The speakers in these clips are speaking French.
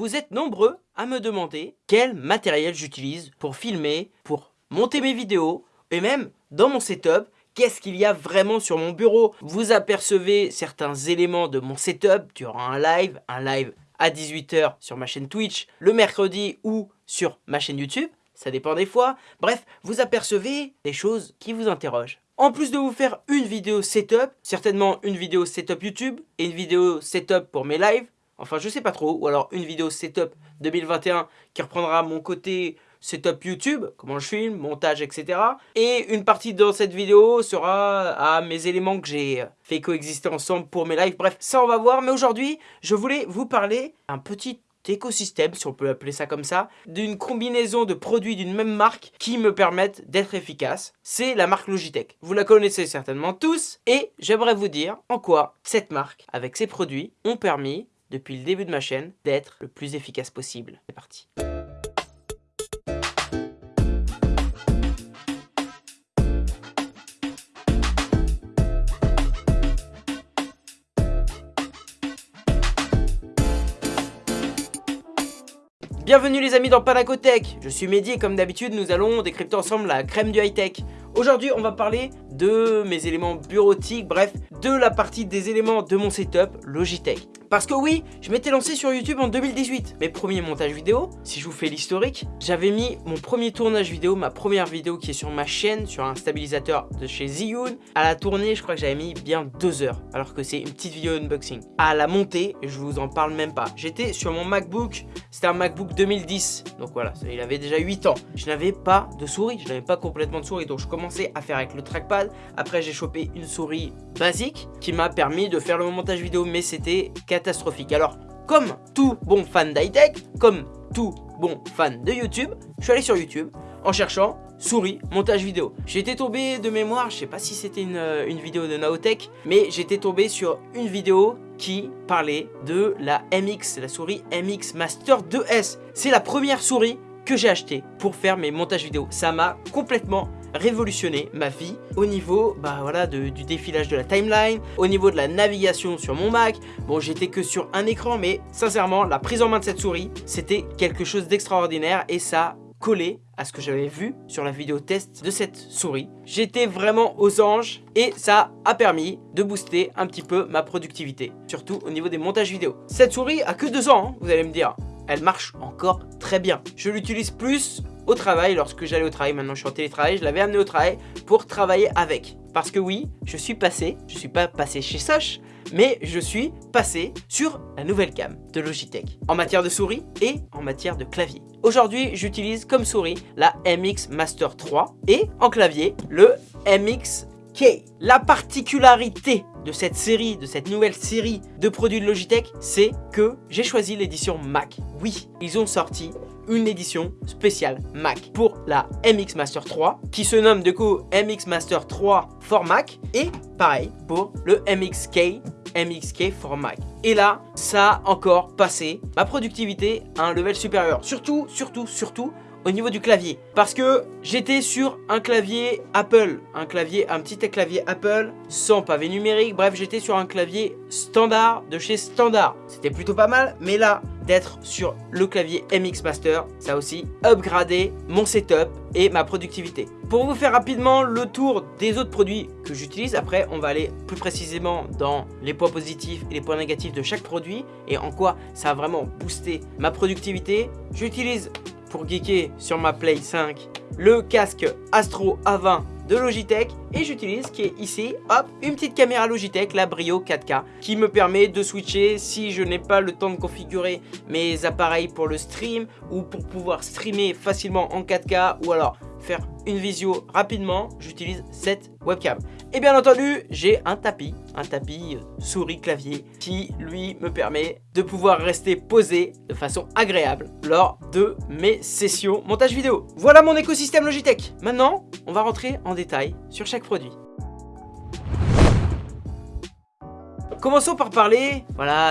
vous êtes nombreux à me demander quel matériel j'utilise pour filmer, pour monter mes vidéos, et même dans mon setup, qu'est-ce qu'il y a vraiment sur mon bureau. Vous apercevez certains éléments de mon setup durant un live, un live à 18h sur ma chaîne Twitch, le mercredi ou sur ma chaîne YouTube, ça dépend des fois. Bref, vous apercevez des choses qui vous interrogent. En plus de vous faire une vidéo setup, certainement une vidéo setup YouTube et une vidéo setup pour mes lives, enfin je sais pas trop, ou alors une vidéo setup 2021 qui reprendra mon côté setup YouTube, comment je filme, montage, etc. Et une partie dans cette vidéo sera à mes éléments que j'ai fait coexister ensemble pour mes lives. Bref, ça on va voir. Mais aujourd'hui, je voulais vous parler d'un petit écosystème, si on peut appeler ça comme ça, d'une combinaison de produits d'une même marque qui me permettent d'être efficace. C'est la marque Logitech. Vous la connaissez certainement tous et j'aimerais vous dire en quoi cette marque, avec ses produits, ont permis, depuis le début de ma chaîne, d'être le plus efficace possible. C'est parti. Bienvenue les amis dans Panacotech, je suis Mehdi et comme d'habitude nous allons décrypter ensemble la crème du high-tech. Aujourd'hui on va parler de mes éléments bureautiques, bref, de la partie des éléments de mon setup Logitech. Parce que oui, je m'étais lancé sur YouTube en 2018. Mes premiers montages vidéo, si je vous fais l'historique, j'avais mis mon premier tournage vidéo, ma première vidéo qui est sur ma chaîne, sur un stabilisateur de chez Ziyun. À la tournée, je crois que j'avais mis bien deux heures, alors que c'est une petite vidéo unboxing. À la montée, je vous en parle même pas. J'étais sur mon MacBook, c'était un MacBook 2010, donc voilà, il avait déjà 8 ans. Je n'avais pas de souris, je n'avais pas complètement de souris, donc je commençais à faire avec le trackpad. Après, j'ai chopé une souris basique qui m'a permis de faire le montage vidéo, mais c'était catastrophique. Alors, comme tout bon fan d'high-tech, comme tout bon fan de YouTube, je suis allé sur YouTube en cherchant souris, montage vidéo. J'étais tombé de mémoire, je sais pas si c'était une, euh, une, vidéo de Naotech, mais j'étais tombé sur une vidéo qui parlait de la MX, la souris MX Master 2S. C'est la première souris que j'ai achetée pour faire mes montages vidéo. Ça m'a complètement révolutionner ma vie au niveau bah voilà du défilage de la timeline, au niveau de la navigation sur mon Mac. Bon j'étais que sur un écran mais sincèrement la prise en main de cette souris c'était quelque chose d'extraordinaire et ça collé à ce que j'avais vu sur la vidéo test de cette souris. J'étais vraiment aux anges et ça a permis de booster un petit peu ma productivité, surtout au niveau des montages vidéo. Cette souris a que deux ans, hein, vous allez me dire. Elle marche encore très bien. Je l'utilise plus au travail, lorsque j'allais au travail, maintenant je suis en télétravail, je l'avais amené au travail pour travailler avec. Parce que oui, je suis passé, je suis pas passé chez Soch, mais je suis passé sur la nouvelle cam de Logitech en matière de souris et en matière de clavier. Aujourd'hui, j'utilise comme souris la MX Master 3 et en clavier le MX K. La particularité de cette série, de cette nouvelle série de produits de Logitech, c'est que j'ai choisi l'édition Mac. Oui, ils ont sorti une édition spéciale Mac pour la MX Master 3 qui se nomme du coup MX Master 3 for Mac et pareil pour le MXK MXK for Mac. Et là, ça a encore passé ma productivité à un level supérieur. Surtout, surtout, surtout au niveau du clavier. Parce que j'étais sur un clavier Apple, un clavier, un petit clavier Apple sans pavé numérique. Bref, j'étais sur un clavier standard de chez Standard. C'était plutôt pas mal, mais là, sur le clavier MX Master, ça aussi upgradé mon setup et ma productivité. Pour vous faire rapidement le tour des autres produits que j'utilise, après on va aller plus précisément dans les points positifs et les points négatifs de chaque produit et en quoi ça a vraiment boosté ma productivité. J'utilise pour geeker sur ma Play 5 le casque Astro A20 Logitech et j'utilise qui est ici, hop, une petite caméra Logitech, la Brio 4K qui me permet de switcher si je n'ai pas le temps de configurer mes appareils pour le stream ou pour pouvoir streamer facilement en 4K ou alors faire une visio rapidement, j'utilise cette webcam. Et bien entendu, j'ai un tapis, un tapis euh, souris clavier qui lui me permet de pouvoir rester posé de façon agréable lors de mes sessions montage vidéo. Voilà mon écosystème Logitech. Maintenant, on va rentrer en détail sur chaque produit. Commençons par parler,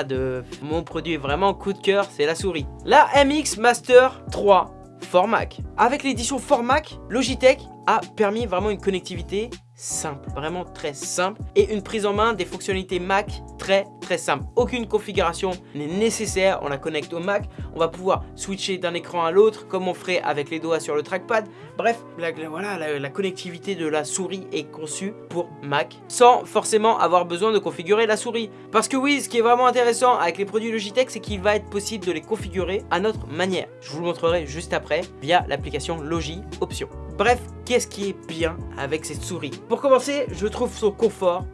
de mon produit vraiment coup de cœur, c'est la souris. La MX Master 3 Mac. Avec l'édition Mac, Logitech a permis vraiment une connectivité simple, vraiment très simple et une prise en main des fonctionnalités Mac très très simple. Aucune configuration n'est nécessaire, on la connecte au Mac, on va pouvoir switcher d'un écran à l'autre comme on ferait avec les doigts sur le trackpad. Bref, la, voilà, la, connectivité de la souris est conçue pour Mac sans forcément avoir besoin de configurer la souris. Parce que oui, ce qui est vraiment intéressant avec les produits Logitech, c'est qu'il va être possible de les configurer à notre manière. Je vous le montrerai juste après via l'application Logi Options. Bref, qu'est-ce qui est bien avec cette souris? Pour commencer, je trouve son confort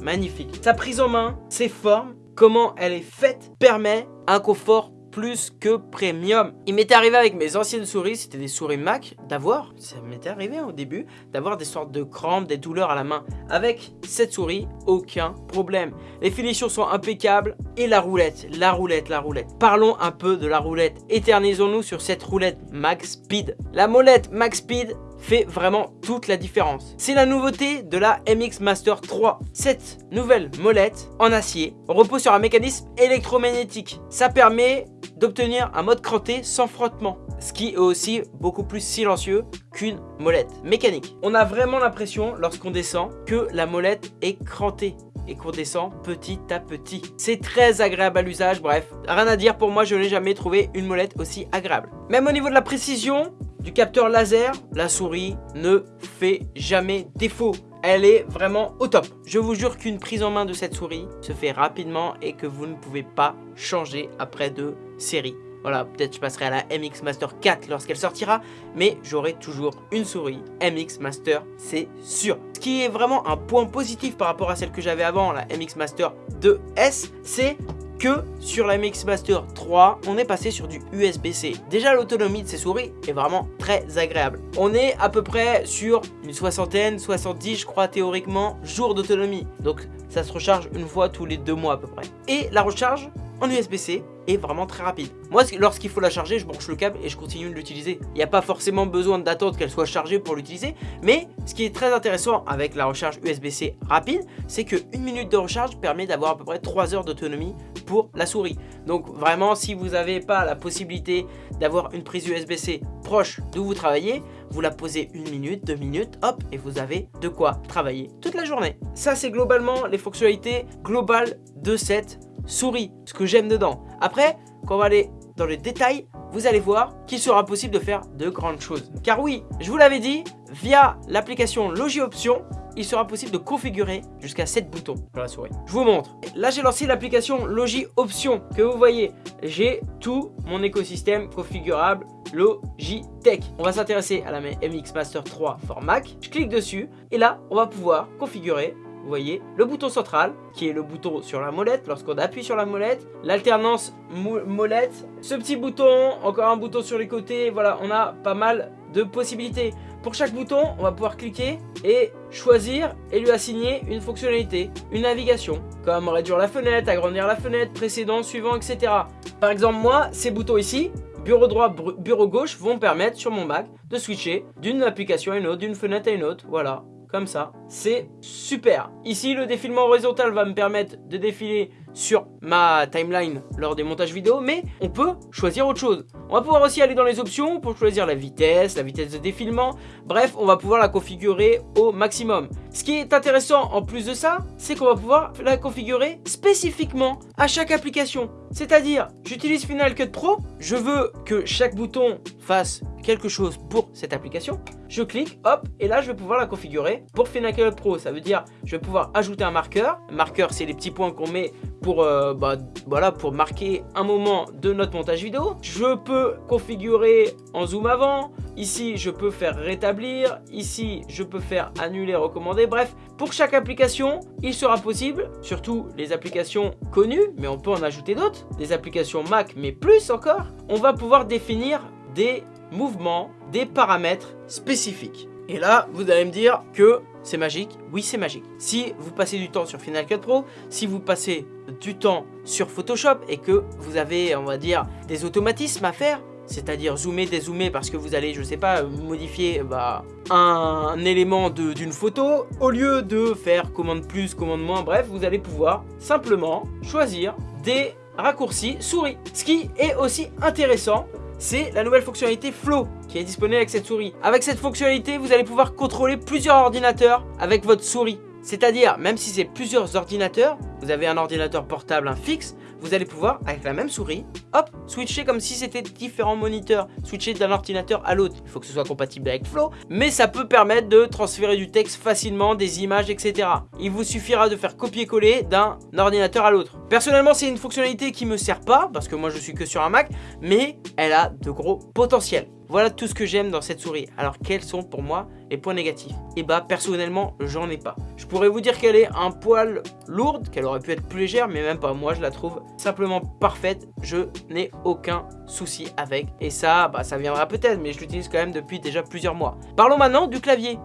magnifique. Sa prise en main, ses formes, comment elle est faite, permet un confort plus que premium. Il m'était arrivé avec mes anciennes souris, c'était des souris Mac, d'avoir, ça m'était arrivé au début, d'avoir des sortes de crampes, des douleurs à la main. Avec cette souris, aucun problème. Les finitions sont impeccables et la roulette, la roulette, la roulette. Parlons un peu de la roulette. Éternisons-nous sur cette roulette Max Speed. La molette Max Speed fait vraiment toute la différence. C'est la nouveauté de la MX Master 3. Cette nouvelle molette en acier repose sur un mécanisme électromagnétique. Ça permet d'obtenir un mode cranté sans frottement, ce qui est aussi beaucoup plus silencieux qu'une molette mécanique. On a vraiment l'impression, lorsqu'on descend, que la molette est crantée et qu'on descend petit à petit. C'est très agréable à l'usage, bref, rien à dire pour moi, je n'ai jamais trouvé une molette aussi agréable. Même au niveau de la précision, du capteur laser, la souris ne fait jamais défaut. Elle est vraiment au top. Je vous jure qu'une prise en main de cette souris se fait rapidement et que vous ne pouvez pas changer après de série. Voilà, peut-être je passerai à la MX Master 4 lorsqu'elle sortira, mais j'aurai toujours une souris MX Master, c'est sûr. Ce qui est vraiment un point positif par rapport à celle que j'avais avant, la MX Master 2S, c'est que sur la MX Master 3, on est passé sur du USB-C. Déjà, l'autonomie de ces souris est vraiment très agréable. On est à peu près sur une soixantaine, 70 je crois théoriquement, jours d'autonomie. Donc ça se recharge une fois tous les deux mois à peu près. Et la recharge en USB-C est vraiment très rapide. Moi, lorsqu'il faut la charger, je branche le câble et je continue de l'utiliser. Il n'y a pas forcément besoin d'attendre qu'elle soit chargée pour l'utiliser, mais ce qui est très intéressant avec la recharge USB-C rapide, c'est que une minute de recharge permet d'avoir à peu près 3 heures d'autonomie pour la souris. Donc vraiment, si vous n'avez pas la possibilité d'avoir une prise USB-C proche d'où vous travaillez, vous la posez une minute, deux minutes, hop, et vous avez de quoi travailler toute la journée. Ça, c'est globalement les fonctionnalités globales de cette souris, ce que j'aime dedans. Après, quand on va aller dans les détails, vous allez voir qu'il sera possible de faire de grandes choses. Car oui, je vous l'avais dit, via l'application Logi Options, il sera possible de configurer jusqu'à 7 boutons sur la souris. Je vous montre. Là, j'ai lancé l'application Logi Options que vous voyez. J'ai tout mon écosystème configurable Logitech. On va s'intéresser à la MX Master 3 for Mac. Je clique dessus et là, on va pouvoir configurer vous voyez, le bouton central, qui est le bouton sur la molette, lorsqu'on appuie sur la molette, l'alternance molette, ce petit bouton, encore un bouton sur les côtés, voilà, on a pas mal de possibilités. Pour chaque bouton, on va pouvoir cliquer et choisir et lui assigner une fonctionnalité, une navigation, comme réduire la fenêtre, agrandir la fenêtre, précédent, suivant, etc. Par exemple, moi, ces boutons ici, bureau droit, bureau gauche, vont me permettre sur mon Mac de switcher d'une application à une autre, d'une fenêtre à une autre, voilà comme ça. C'est super. Ici, le défilement horizontal va me permettre de défiler sur ma timeline lors des montages vidéo, mais on peut choisir autre chose. On va pouvoir aussi aller dans les options pour choisir la vitesse, la vitesse de défilement. Bref, on va pouvoir la configurer au maximum. Ce qui est intéressant en plus de ça, c'est qu'on va pouvoir la configurer spécifiquement à chaque application. C'est-à-dire, j'utilise Final Cut Pro, je veux que chaque bouton fasse quelque chose pour cette application, je clique, hop, et là je vais pouvoir la configurer pour Final Cut Pro. Ça veut dire, je vais pouvoir ajouter un marqueur. marqueur, c'est les petits points qu'on met pour, euh, bah, voilà, pour marquer un moment de notre montage vidéo. Je peux configurer en zoom avant. Ici, je peux faire rétablir. Ici, je peux faire annuler, recommander. Bref, pour chaque application, il sera possible, surtout les applications connues, mais on peut en ajouter d'autres, des applications Mac, mais plus encore, on va pouvoir définir des mouvements, des paramètres spécifiques. Et là, vous allez me dire que c'est magique. Oui, c'est magique. Si vous passez du temps sur Final Cut Pro, si vous passez du temps sur Photoshop et que vous avez, on va dire, des automatismes à faire, c'est-à-dire zoomer, dézoomer parce que vous allez, je sais pas, modifier bah, un, élément d'une photo, au lieu de faire commande plus, commande moins, bref, vous allez pouvoir simplement choisir des raccourcis souris. Ce qui est aussi intéressant c'est la nouvelle fonctionnalité Flow qui est disponible avec cette souris. Avec cette fonctionnalité, vous allez pouvoir contrôler plusieurs ordinateurs avec votre souris. C'est-à-dire, même si c'est plusieurs ordinateurs, vous avez un ordinateur portable, un fixe, vous allez pouvoir, avec la même souris, hop, switcher comme si c'était différents moniteurs, switcher d'un ordinateur à l'autre. Il faut que ce soit compatible avec Flow, mais ça peut permettre de transférer du texte facilement, des images, etc. Il vous suffira de faire copier-coller d'un ordinateur à l'autre. Personnellement, c'est une fonctionnalité qui me sert pas, parce que moi je suis que sur un Mac, mais elle a de gros potentiels. Voilà tout ce que j'aime dans cette souris. Alors quels sont pour moi les points négatifs? Et eh bah personnellement j'en ai pas. Je pourrais vous dire qu'elle est un poil lourde, qu'elle aurait pu être plus légère, mais même pas. Moi je la trouve simplement parfaite. Je n'ai aucun souci avec. Et ça, bah ça viendra peut-être, mais je l'utilise quand même depuis déjà plusieurs mois. Parlons maintenant du clavier.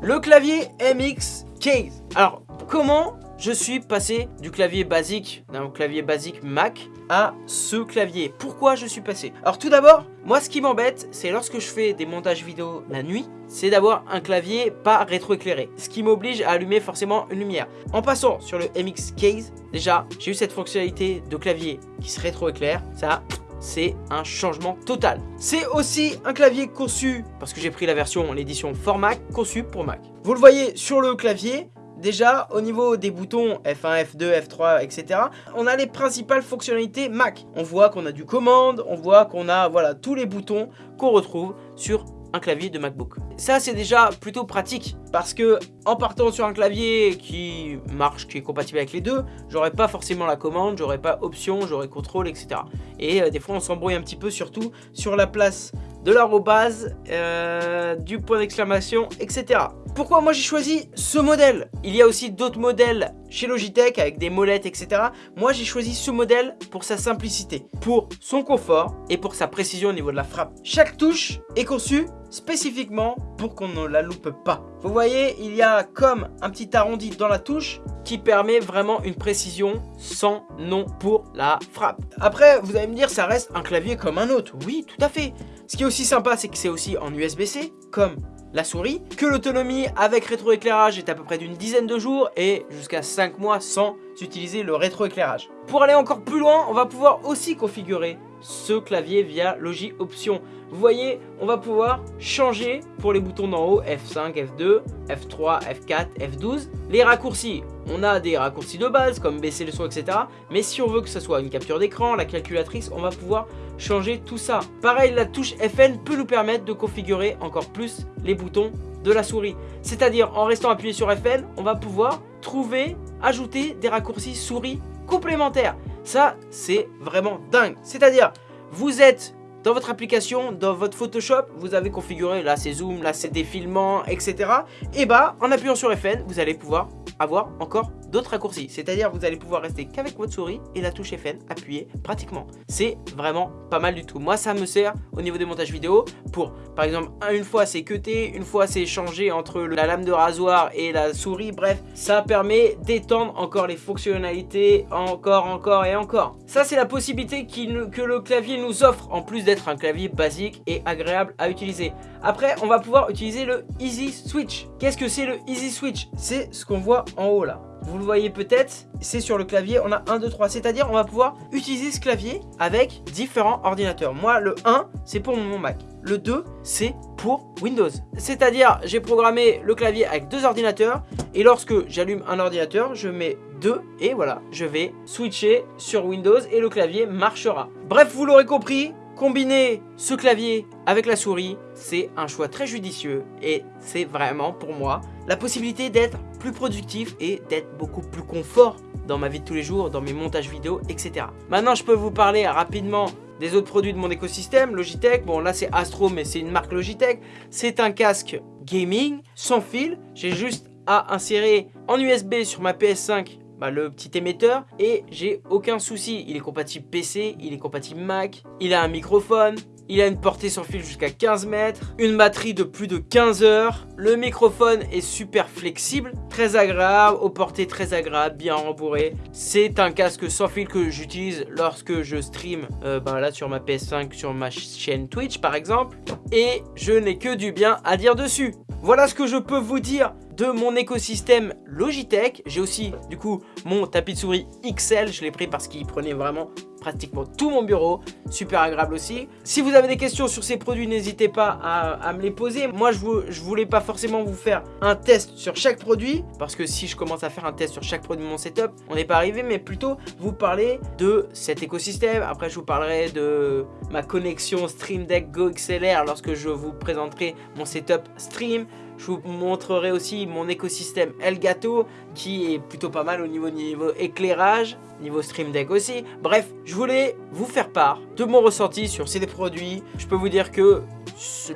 Le clavier MX Case. Alors comment je suis passé du clavier basique, d'un clavier basique Mac, à ce clavier. Pourquoi je suis passé? Alors tout d'abord, moi ce qui m'embête, c'est lorsque je fais des montages vidéo la nuit, c'est d'avoir un clavier pas rétroéclairé. Ce qui m'oblige à allumer forcément une lumière. En passant sur le MX Case, déjà, j'ai eu cette fonctionnalité de clavier qui se rétroéclaire. Ça, c'est un changement total. C'est aussi un clavier conçu, parce que j'ai pris la version, l'édition format, conçu pour Mac. Vous le voyez sur le clavier, Déjà, au niveau des boutons F1, F2, F3, etc., on a les principales fonctionnalités Mac. On voit qu'on a du commande, on voit qu'on a voilà tous les boutons qu'on retrouve sur un clavier de MacBook. Ça, c'est déjà plutôt pratique parce que en partant sur un clavier qui marche, qui est compatible avec les deux, j'aurais pas forcément la commande, j'aurais pas option, j'aurais contrôle, etc. Et euh, des fois, on s'embrouille un petit peu, surtout sur la place de l'arrobase, euh, du point d'exclamation, etc. Pourquoi moi j'ai choisi ce modèle? Il y a aussi d'autres modèles chez Logitech avec des molettes, etc. Moi j'ai choisi ce modèle pour sa simplicité, pour son confort et pour sa précision au niveau de la frappe. Chaque touche est conçue spécifiquement pour qu'on ne la loupe pas. Vous voyez, il y a comme un petit arrondi dans la touche qui permet vraiment une précision sans nom pour la frappe. Après, vous allez me dire, ça reste un clavier comme un autre. Oui, tout à fait. Ce qui est aussi sympa, c'est que c'est aussi en USB-C, comme la souris, que l'autonomie avec rétroéclairage est à peu près d'une dizaine de jours et jusqu'à 5 mois sans utiliser le rétroéclairage. Pour aller encore plus loin, on va pouvoir aussi configurer ce clavier via Logi Options. Vous voyez, on va pouvoir changer pour les boutons d'en haut F5, F2, F3, F4, F12. Les raccourcis, on a des raccourcis de base comme baisser le son, etc. Mais si on veut que ce soit une capture d'écran, la calculatrice, on va pouvoir changer tout ça. Pareil, la touche FN peut nous permettre de configurer encore plus les boutons de la souris. C'est-à-dire, en restant appuyé sur FN, on va pouvoir trouver, ajouter des raccourcis souris complémentaires. Ça, c'est vraiment dingue. C'est-à-dire, vous êtes dans votre application, dans votre Photoshop, vous avez configuré, là c'est zoom, là c'est défilement, etc. Et bah, en appuyant sur FN, vous allez pouvoir avoir encore d'autres raccourcis. C'est-à-dire vous allez pouvoir rester qu'avec votre souris et la touche FN appuyée pratiquement. C'est vraiment pas mal du tout. Moi ça me sert au niveau des montages vidéo pour par exemple une fois c'est cuté, une fois c'est changé entre la lame de rasoir et la souris. Bref, ça permet d'étendre encore les fonctionnalités encore, encore et encore. Ça c'est la possibilité que le clavier nous offre en plus d'être un clavier basique et agréable à utiliser. Après on va pouvoir utiliser le Easy Switch. Qu'est-ce que c'est le Easy Switch? C'est ce qu'on voit en haut là. Vous le voyez peut-être, c'est sur le clavier, on a 1, 2, 3. C'est-à-dire, on va pouvoir utiliser ce clavier avec différents ordinateurs. Moi, le 1, c'est pour mon Mac. Le 2, c'est pour Windows. C'est-à-dire, j'ai programmé le clavier avec deux ordinateurs. Et lorsque j'allume un ordinateur, je mets deux. Et voilà, je vais switcher sur Windows et le clavier marchera. Bref, vous l'aurez compris, Combiner ce clavier avec la souris, c'est un choix très judicieux et c'est vraiment pour moi la possibilité d'être plus productif et d'être beaucoup plus confort dans ma vie de tous les jours, dans mes montages vidéo, etc. Maintenant, je peux vous parler rapidement des autres produits de mon écosystème, Logitech. Bon, là, c'est Astro, mais c'est une marque Logitech. C'est un casque gaming sans fil. J'ai juste à insérer en USB sur ma PS5 bah, le petit émetteur et j'ai aucun souci. Il est compatible PC, il est compatible Mac, il a un microphone, il a une portée sans fil jusqu'à 15 mètres, une batterie de plus de 15 heures, le microphone est super flexible, très agréable, aux portées très agréable, bien rembourré. C'est un casque sans fil que j'utilise lorsque je stream euh, là sur ma PS5, sur ma chaîne Twitch par exemple, et je n'ai que du bien à dire dessus. Voilà ce que je peux vous dire de mon écosystème Logitech. J'ai aussi du coup mon tapis de souris XL, je l'ai pris parce qu'il prenait vraiment pratiquement tout mon bureau, super agréable aussi. Si vous avez des questions sur ces produits, n'hésitez pas à, me les poser. Moi, je, vous, je voulais pas forcément vous faire un test sur chaque produit, parce que si je commence à faire un test sur chaque produit de mon setup, on n'est pas arrivé, mais plutôt vous parler de cet écosystème. Après, je vous parlerai de ma connexion Stream Deck Go XLR lorsque je vous présenterai mon setup stream. Je vous montrerai aussi mon écosystème Elgato qui est plutôt pas mal au niveau, niveau éclairage, niveau Stream Deck aussi. Bref, je voulais vous faire part de mon ressenti sur ces produits. Je peux vous dire que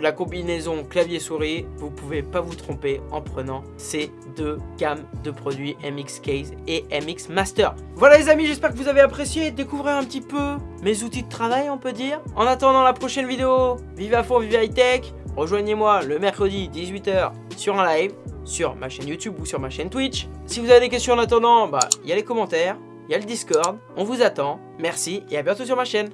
la combinaison clavier-souris, vous pouvez pas vous tromper en prenant ces deux gammes de produits MX Case et MX Master. Voilà les amis, j'espère que vous avez apprécié découvrir un petit peu mes outils de travail, on peut dire. En attendant la prochaine vidéo, vive à fond, vive high tech Rejoignez-moi le mercredi 18h sur un live, sur ma chaîne YouTube ou sur ma chaîne Twitch. Si vous avez des questions en attendant, bah il y a les commentaires, il y a le Discord, on vous attend. Merci et à bientôt sur ma chaîne.